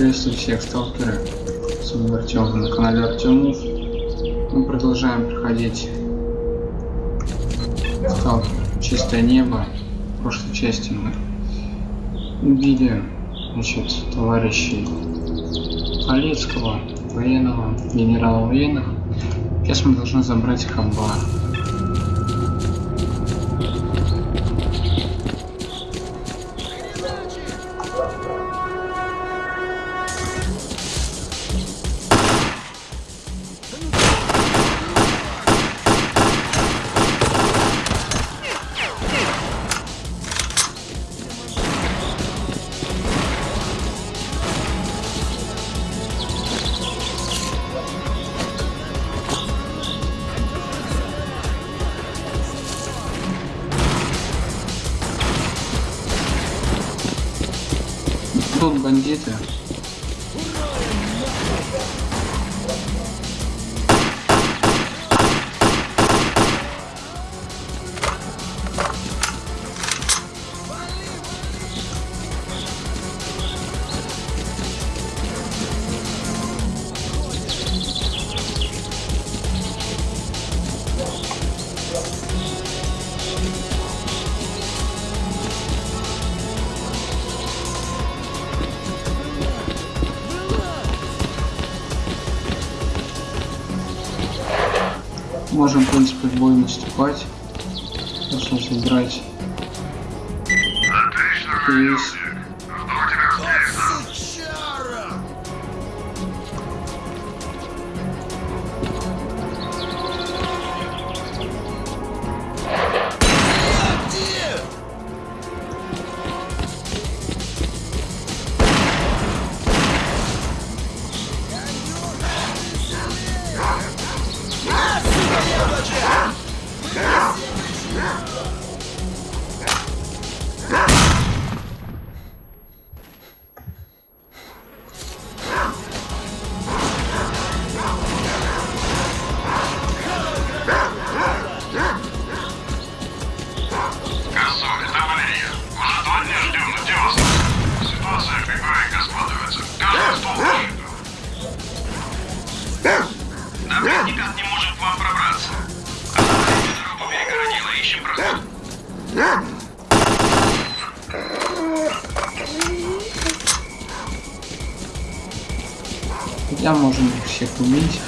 Приветствую всех сталкеры. С вами Артем на канале Артемов. Мы продолжаем проходить сталкер Чистое небо. В прошлой части мы убили значит, товарищей Полецкого, военного, генерала военных. Сейчас мы должны забрать Хаба. Тут бандиты. Я можем их всех убить.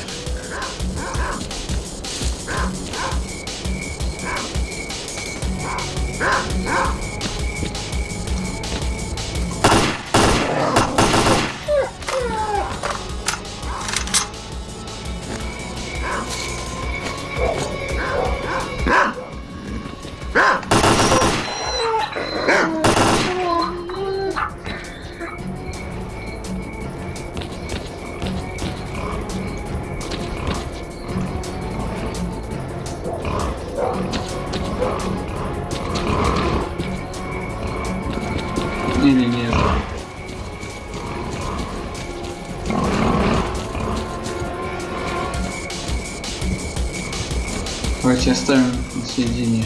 Давайте оставим на середине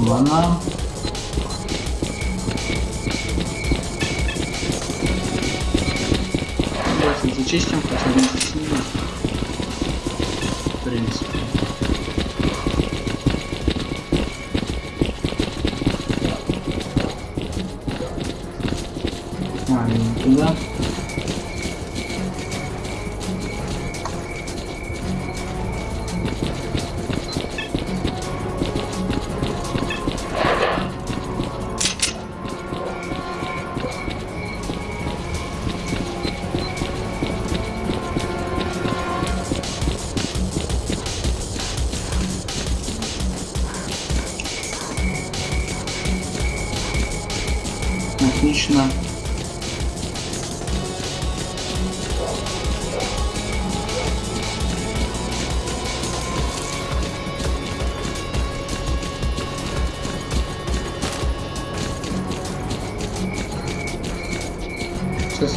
банан. Давайте зачистим, хотя ними. В принципе.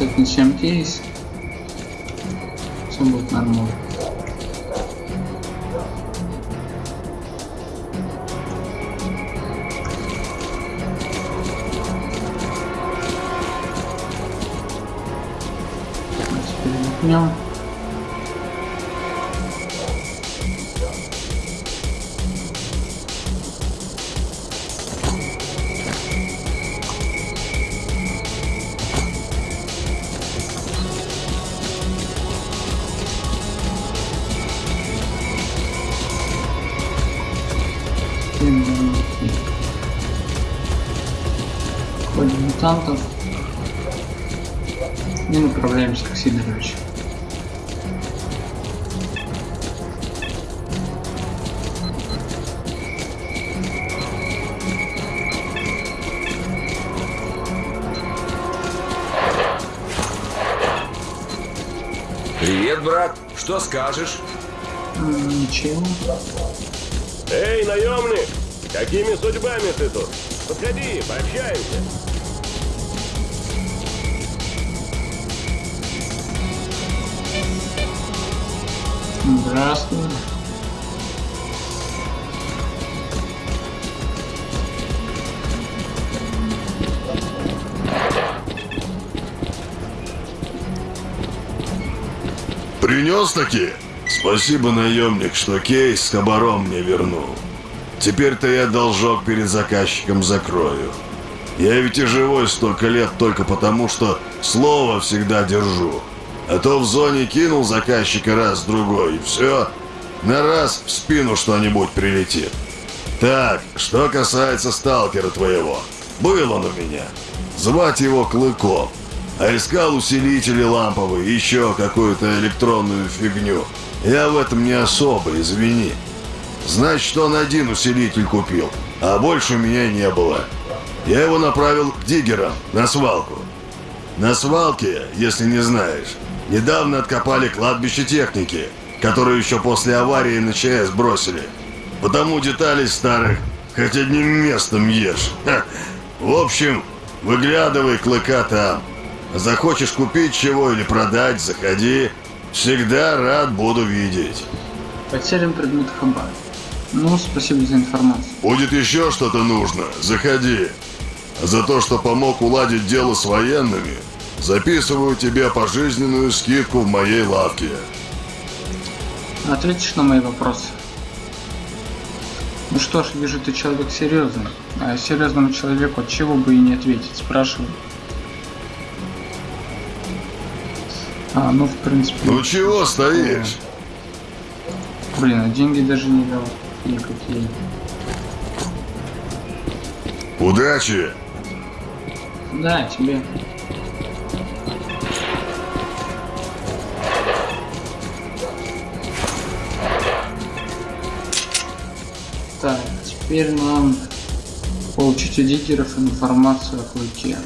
Сейчас отнесем кейс. Все будет нормально. отдохнем. Мутантов. И направляемся к Сидоровичу. Привет, брат. Что скажешь? М, Ничего. Эй, наемник! Какими судьбами ты тут? Подходи, пообщаемся. Здравствуй. Принес таки? Спасибо, наемник, что кейс с хабаром мне вернул. Теперь-то я должок перед заказчиком закрою. Я ведь и живой столько лет только потому, что слово всегда держу. А то в зоне кинул заказчика раз-другой, и все. На раз в спину что-нибудь прилетит. Так, что касается сталкера твоего. Был он у меня. Звать его Клыком. А искал усилители ламповые, еще какую-то электронную фигню. Я в этом не особо, извини. Значит, он один усилитель купил, а больше у меня не было. Я его направил к диггерам, на свалку. На свалке, если не знаешь, недавно откопали кладбище техники, которую еще после аварии на ЧС бросили. Потому деталей старых хоть одним местом ешь. Ха. В общем, выглядывай клыка там. Захочешь купить чего или продать, заходи. Всегда рад буду видеть. Потерян предмет хабар. Ну, спасибо за информацию. Будет еще что-то нужно, заходи. За то, что помог уладить дело с военными, записываю тебе пожизненную скидку в моей лавке. Ответишь на мои вопросы? Ну что ж, вижу, ты человек серьезный. А серьезному человеку от чего бы и не ответить, спрашиваю. А, ну в принципе. Ну чего стоишь? Блин, а деньги даже не дал. Никакие. Удачи! Да, тебе. Так, теперь нам получить у диггеров информацию о клыке.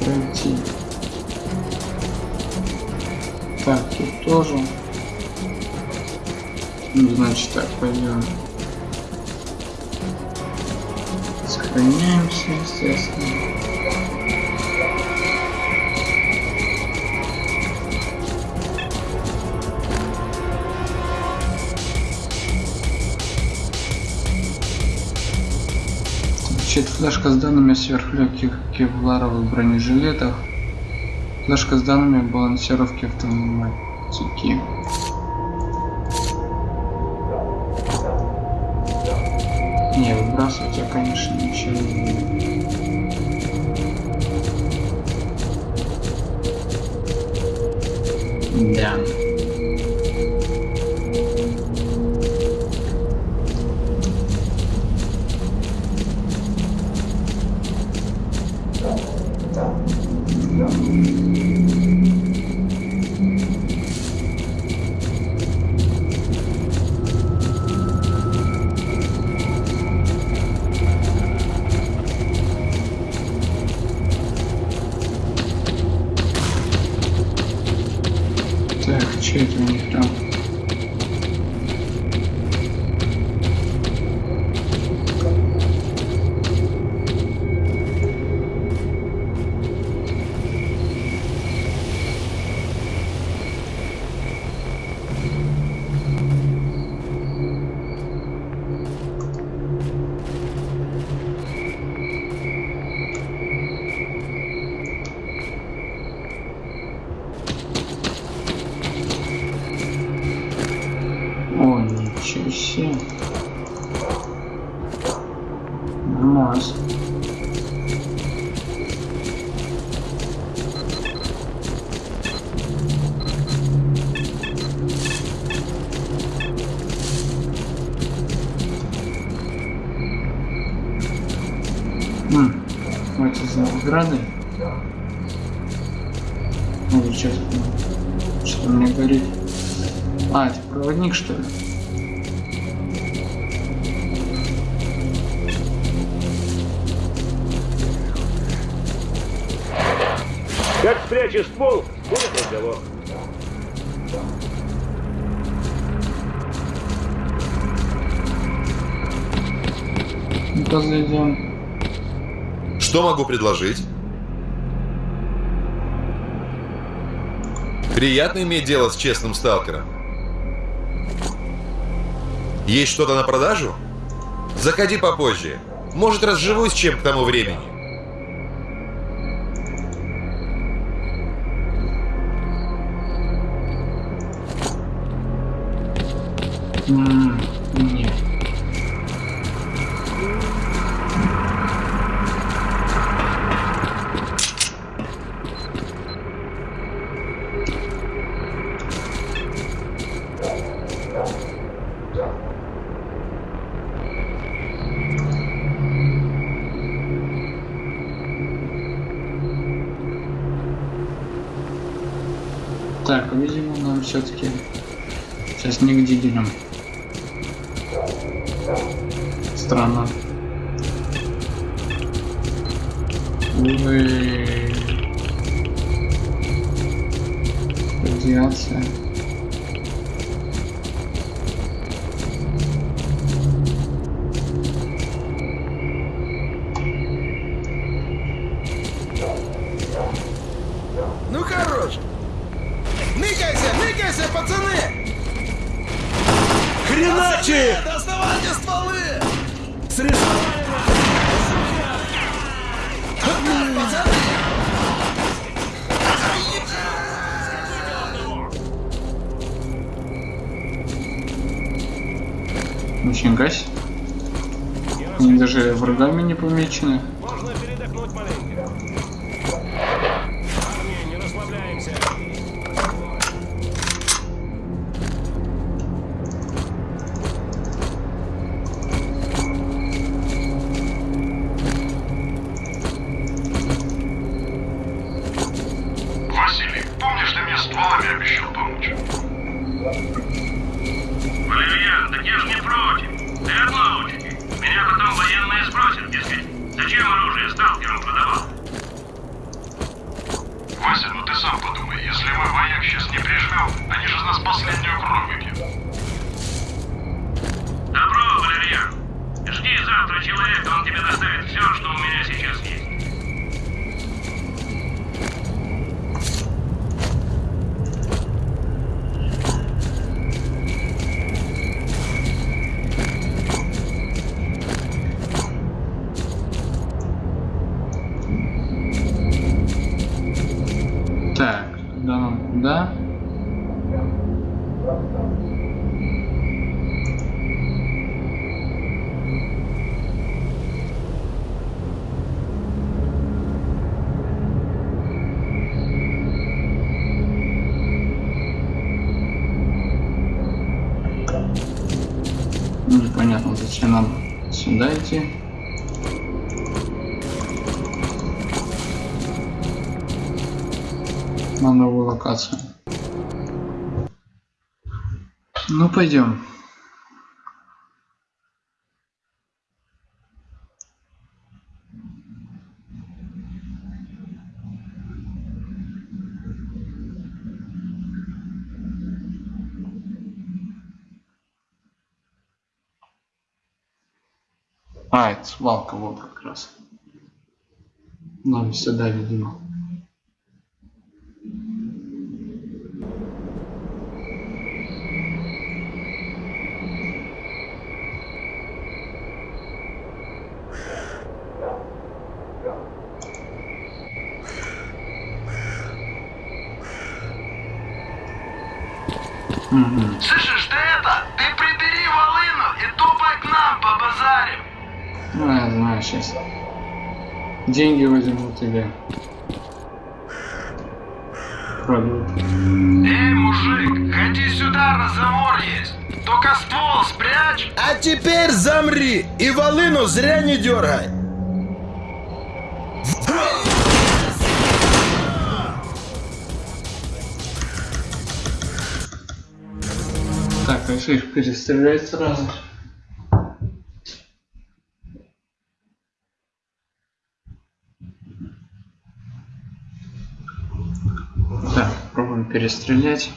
Пройти. Так, тут тоже. Значит так, пойдем. Сохраняемся, естественно. Значит, флешка с данными сверхлегких кевларовых бронежилетах. Флешка с данными о балансировке автоматики. Не, выбрасывать я, конечно, ничего не буду. Да. За награды? Ну, сейчас что мне говорит? А, это проводник, что ли? Как спрячешь ствол, будет разговор. Ну-ка зайдем. Что могу предложить? Приятно иметь дело с честным сталкером. Есть что-то на продажу? Заходи попозже. Может, разживусь чем к тому времени. М, Нет. Так, видимо, нам все-таки сейчас к диггерам. Странно. Хреначи! Доставайте стволы! Нифига себе. Они даже врагами не помечены. Вася, ну ты сам подумай, если мы вояк сейчас не прижмем, они же нас последнюю кровь выпьют. Добро, Валерьян. Жди завтра человека, он тебе доставит все, что у меня сейчас есть. Зачем нам сюда идти. на новую локацию. Ну, пойдем. А, это свалка вот как раз. Нам сюда, видимо. Слышишь, знаю сейчас. Деньги возьмут или... Продадут. Эй, мужик, ходи сюда, разговор есть. Только ствол спрячь. А теперь замри и волыну зря не дергай. Так, а их перестрелять сразу? Перестрелять.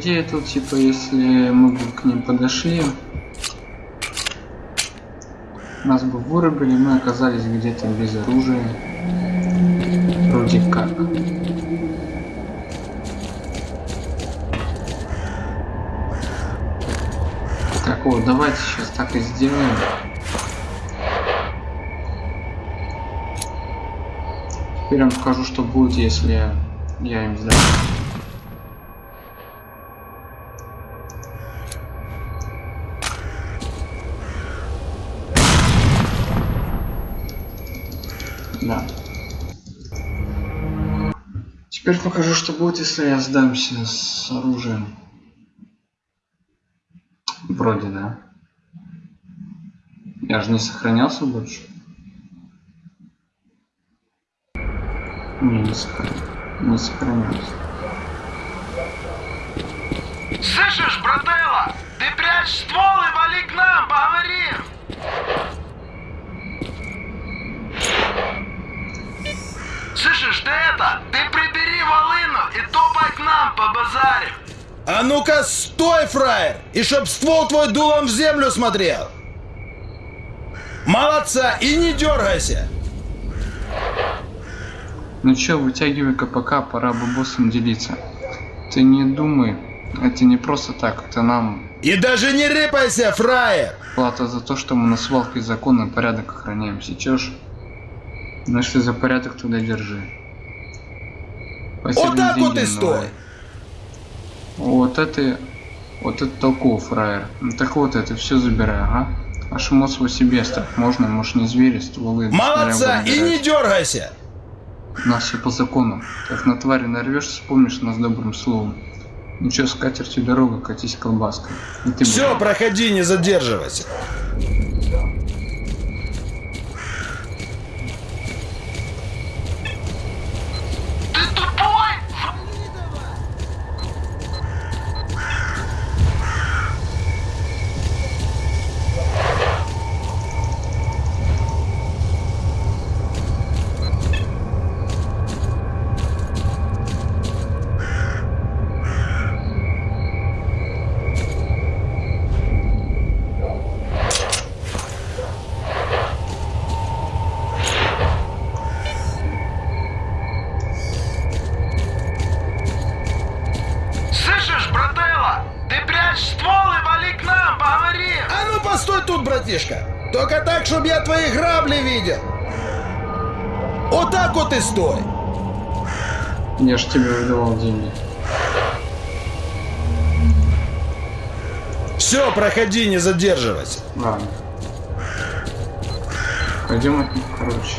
Идее тут типа если мы бы к ним подошли, нас бы вырубили, мы оказались где-то без оружия. Вроде как. Так вот, давайте сейчас так и сделаем. Теперь вам скажу, что будет, если я им сдам. Теперь покажу, что будет, если я сдамся с оружием. Вроде, да. Я же не сохранялся больше. Не, не, сохран... не сохранялся. Слышишь, брателла? Ты прячь ствол и вали к нам, поговорим. Слышишь, ты это? Ты и топай к нам, побазарим. А ну-ка, стой, фраер! И чтоб ствол твой дулом в землю смотрел! Молодца! И не дергайся! Ну чё, вытягивай КПК, пора бы боссом делиться. Ты не думай, это не просто так, это нам И даже не рыпайся, фраер! плата за то, что мы на свалке закон и порядок охраняем. Сечешь? Ну если за порядок, туда держи. Вот так вот и стой! Вот это... Вот это толково, фраер. Ну, так вот, это все забирай, ага. А шмот свой себе оставь. Можно, может не звери, стволы. Молодца! И не дергайся! У нас все по закону. Как на твари нарвешься, вспомнишь нас добрым словом. Ничего, с катертью дорога, катись колбаской. Все, проходи, не задерживайся. И стой. Я ж тебе выдавал деньги. Все, проходи, не задерживайся. Ладно. Пойдем от них, короче.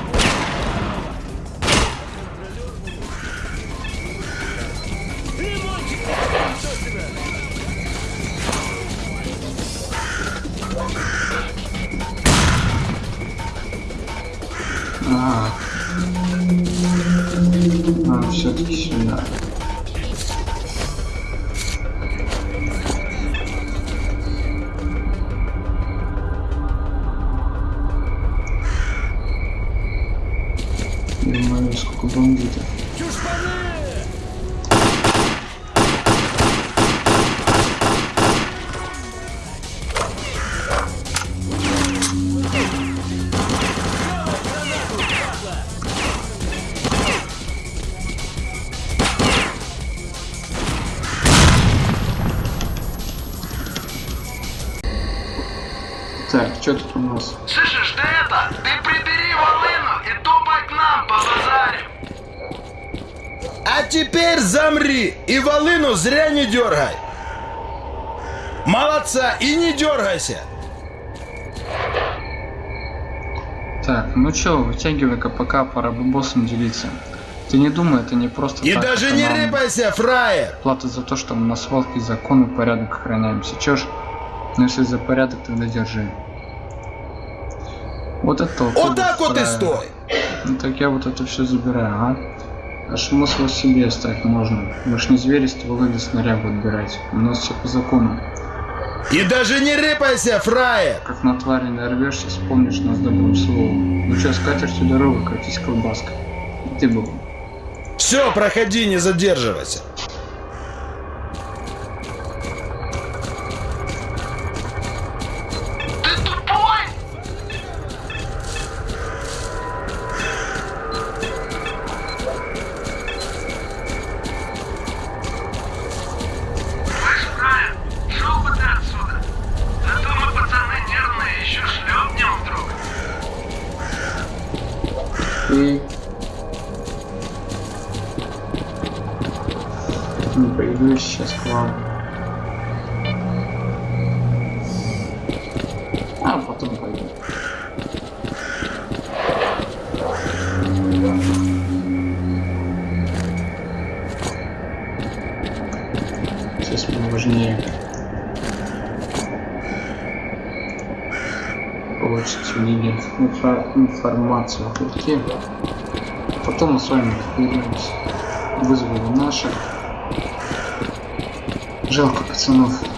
А, а все-таки сюда. Что тут у нас? Слышишь, ты это, ты прибери волыну и топай к нам по базаре. А теперь замри и волыну зря не дергай. Молодца, и не дергайся. Так, ну чё, вытягивай-ка пока, пора бы боссом делиться. Ты не думай, это не просто И так, даже не нам рыпайся, фраер. Плата за то, что мы на свалке закон и порядок охраняемся. Чё ж, ну если за порядок, тогда держи. Вот это Вот так вот и стой. Ну так я вот это все забираю. А смысл себе оставить можно. Мы ж не звери стволы или снарягу отбирать. У нас все по закону. И даже не рыпайся, фраер. Как на твари нарвешься, вспомнишь нас добрым словом. Ну чё, с катертью дорогу, катись колбаска. И ты был. Все, проходи, не задерживайся. Потом пойду. Сейчас мне важнее получить инфа- информацию о курке. Потом мы с вами разберемся. Вызвали наших. Жалко пацанов.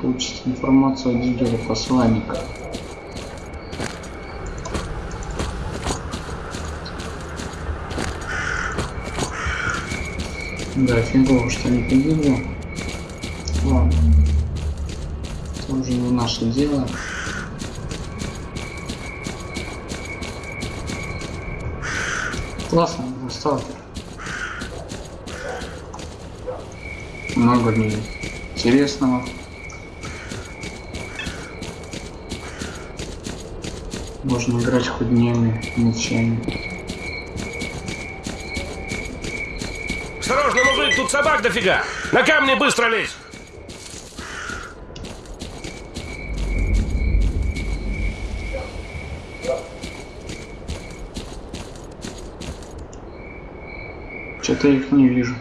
Получить информацию о диггере посланника. Да, фигово, что не погибло. Ладно. Это уже не наше дело. Классно, сталкер. Много мне интересного. Можно играть хоть днями, ночами. Осторожно, мужик, тут собак дофига! На камни быстро лезь! Что-то их не вижу.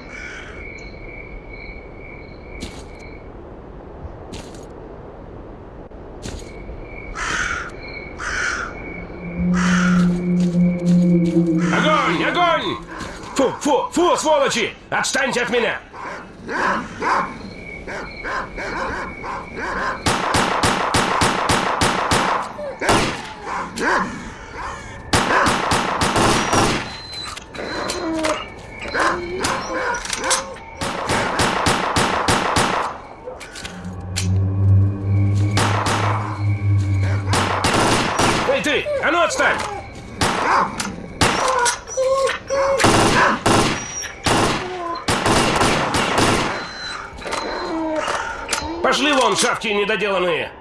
Огонь! Огонь! Фу, фу, фу, сволочи! Отстаньте от меня! Эй ты! А ну отстань! Пошли вон, шавки недоделанные!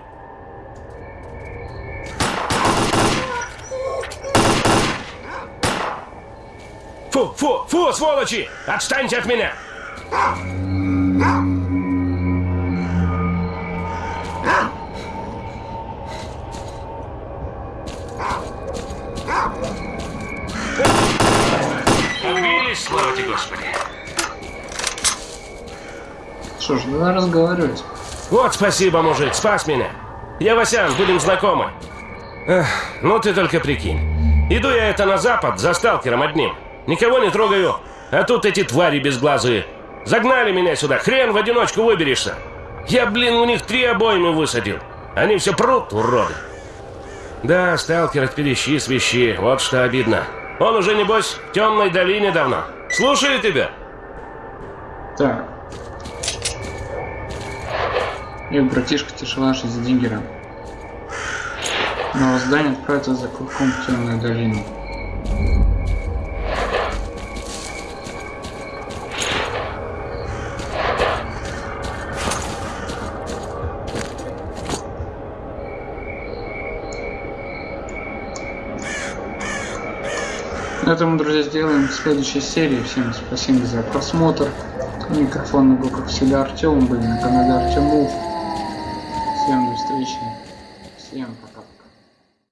Фу, фу, фу, сволочи! Отстаньте от меня! Убились, слава тебе, Господи! Что ж, давай разговаривать. Вот спасибо, мужик, спас меня. Я Васян, будем знакомы. Эх, ну ты только прикинь. Иду я это на запад за сталкером одним. Никого не трогаю. А тут эти твари безглазые. Загнали меня сюда, хрен в одиночку выберешься. Я, блин, у них три обоймы высадил. Они все прут, уроды. Да, сталкер от перещи свищи, вот что обидно. Он уже, небось, в темной долине давно. Слушаю тебя. Так. Эх, братишка, тяжела жизнь за диггером. Новое здание отправится за клыком в темную долину. На этом, друзья, сделаем следующей серии. Всем спасибо за просмотр. У микрофона был, как всегда, Артем. Были на канале. Всем до встречи. Всем пока.